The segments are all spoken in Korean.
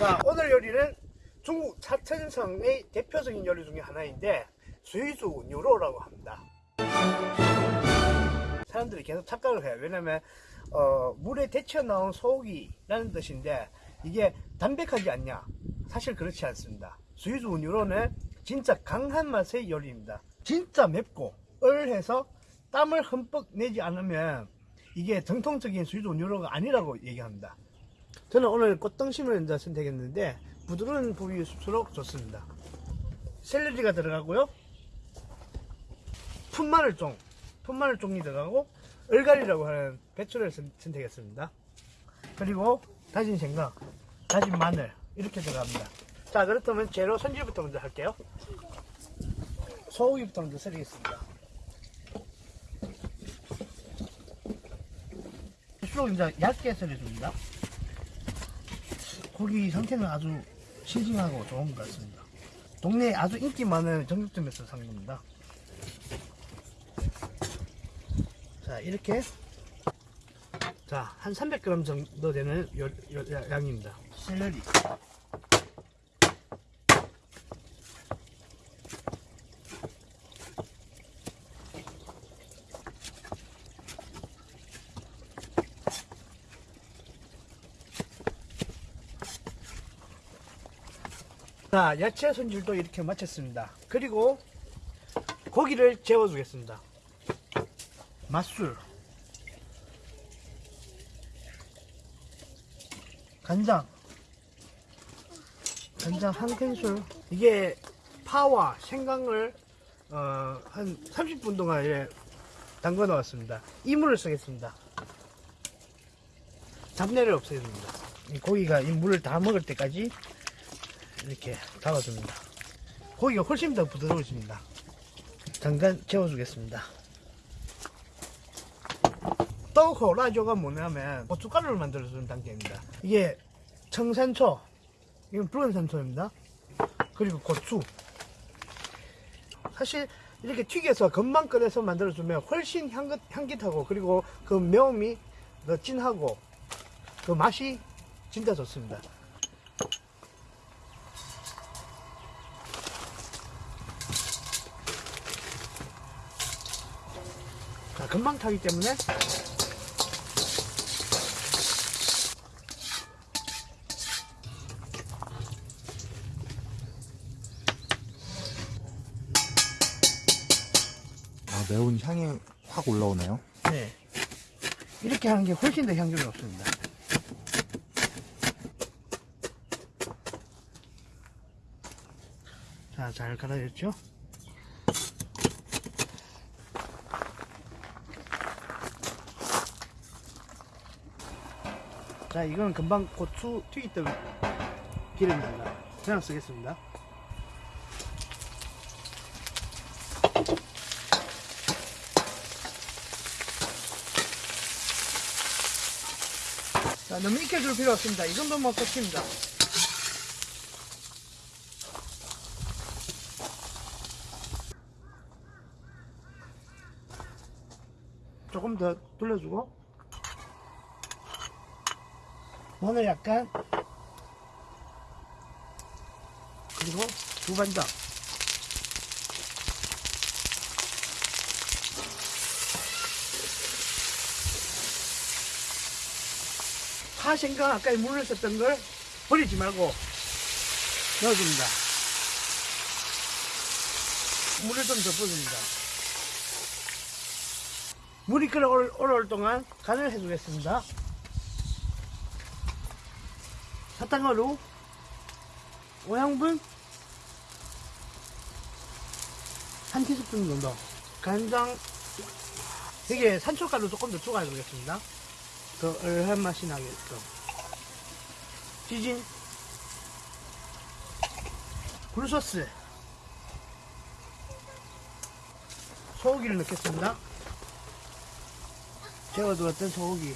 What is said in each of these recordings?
자, 오늘 요리는 중국 차천성의 대표적인 요리 중에 하나인데 수이수 뉴로라고 합니다. 사람들이 계속 착각을 해요. 왜냐면 어, 물에 데쳐 나온 소고기라는 뜻인데 이게 담백하지 않냐? 사실 그렇지 않습니다. 수이수 뉴로는 진짜 강한 맛의 요리입니다. 진짜 맵고 얼해서 땀을 흠뻑 내지 않으면 이게 정통적인 수이수 뉴로가 아니라고 얘기합니다. 저는 오늘 꽃등심을 선택했는데 부드러운 부위일수록 좋습니다. 샐러리가 들어가고요. 푼마늘종, 푼마늘 종이 들어가고 얼갈이라고 하는 배추를 선- 선택했습니다. 그리고 다진 생강, 다진 마늘 이렇게 들어갑니다. 자 그렇다면 재료 손질부터 먼저 할게요. 소고기부터 먼저 썰이겠습니다. 수록 이제 얇게 썰어줍니다. 고기 상태는 아주 싱싱하고 좋은 것 같습니다. 동네에 아주 인기 많은 정육점에서 산 겁니다. 자, 이렇게. 자, 한 300g 정도 되는 요- 요- 야- 양입니다. 샐러리. 자, 야채 손질도 이렇게 마쳤습니다. 그리고 고기를 재워 주겠습니다. 맛술, 간장, 간장 한 큰술. 이게 파와 생강을 어, 한 30분 동안 이렇게 담궈 놓았습니다. 이물을 쓰겠습니다. 잡내를 없애줍니다. 이 고기가 이 물을 다 먹을 때까지 이렇게 담아줍니다. 고기가 훨씬 더 부드러워집니다. 잠깐 재워주겠습니다. 떡호 라조가 뭐냐면 고춧가루를 만들어주는 단계입니다. 이게 청산초, 이건 붉은 산초입니다. 그리고 고추. 사실 이렇게 튀겨서 금방 끓여서 만들어주면 훨씬 향긋, 향긋하고 그리고 그 매움이 더 진하고 그 맛이 진짜 좋습니다. 금방 타기 때문에 아, 매운 향이 확 올라오네요. 네. 이렇게 하는 게 훨씬 더 향기롭습니다. 자, 잘 갈아졌죠? 자, 이건 금방 고추 튀기던 기름입니다. 그냥 쓰겠습니다. 자, 너무 익혀줄 필요 없습니다. 이 정도면 끝입니다. 조금 더 돌려주고 마늘 약간 그리고 두반장 파생강 아까 물을 썼던 걸 버리지 말고 넣어줍니다. 물을 좀더 부어줍니다. 물이 끓어 올- 올라올 동안 간을 해주겠습니다. 사탕가루 5양분? 한 티스푼 정도. 간장. 이게 산초가루 조금 더 추가해 주겠습니다. 더 얼한 맛이 나게끔. 지진. 굴소스. 소고기를 넣겠습니다. 재워두었던 소고기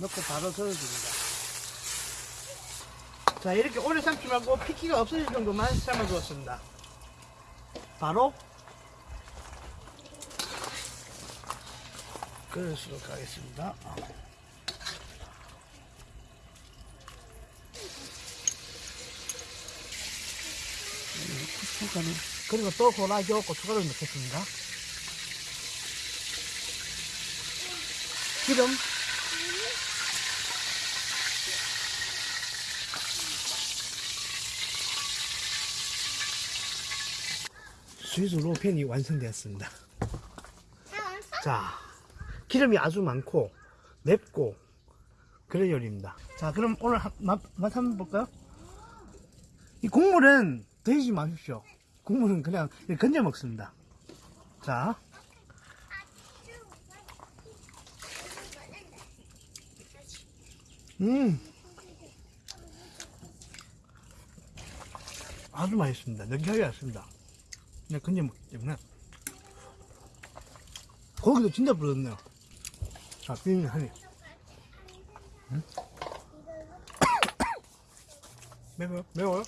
넣고 바로 저어줍니다. 자 이렇게 오래 삶지 말고 피기가 없어질 정도만 삶아주었습니다. 바로 그릇으로 가겠습니다. 고춧가루. 그리고 또 호라교 고춧가루 넣겠습니다. 기름 스위스 로펜이 완성되었습니다. 자, 기름이 아주 많고 맵고 그런 요리입니다. 자, 그럼 오늘 한- 맛, 맛 한번 볼까요? 이 국물은 드시지 마십시오. 국물은 그냥 건져 먹습니다. 자, 음, 아주 맛있습니다. 느끼하지 않습니다. 그냥 건져 먹기 때문에 고기도 진짜 부드럽네요 자 비빔 하니 음? 매워요? 매워요?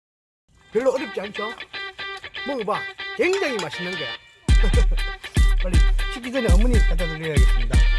별로 어렵지 않죠? 먹어봐 굉장히 맛있는 거야 빨리 식기 전에 어머니 갖다 드려야겠습니다